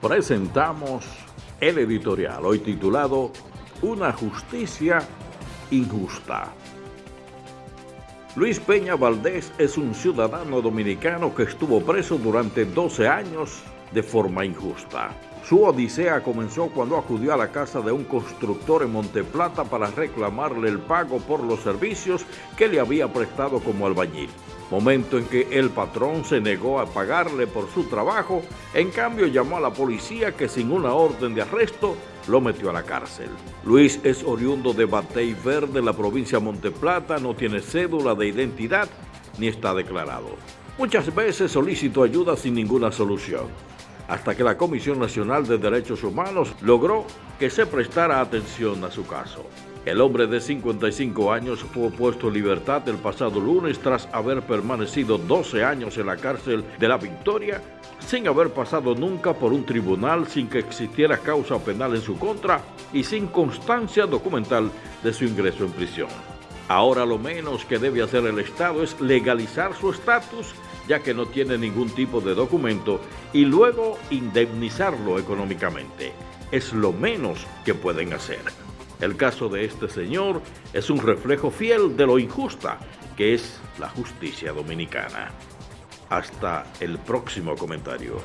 presentamos el editorial, hoy titulado Una justicia injusta. Luis Peña Valdés es un ciudadano dominicano que estuvo preso durante 12 años de forma injusta. Su odisea comenzó cuando acudió a la casa de un constructor en Monteplata para reclamarle el pago por los servicios que le había prestado como albañil. Momento en que el patrón se negó a pagarle por su trabajo, en cambio llamó a la policía que sin una orden de arresto lo metió a la cárcel. Luis es oriundo de Batey Verde, la provincia de Monteplata, no tiene cédula de identidad ni está declarado. Muchas veces solicitó ayuda sin ninguna solución hasta que la Comisión Nacional de Derechos Humanos logró que se prestara atención a su caso. El hombre de 55 años fue puesto en libertad el pasado lunes tras haber permanecido 12 años en la cárcel de La Victoria sin haber pasado nunca por un tribunal, sin que existiera causa penal en su contra y sin constancia documental de su ingreso en prisión. Ahora lo menos que debe hacer el Estado es legalizar su estatus ya que no tiene ningún tipo de documento, y luego indemnizarlo económicamente. Es lo menos que pueden hacer. El caso de este señor es un reflejo fiel de lo injusta que es la justicia dominicana. Hasta el próximo comentario.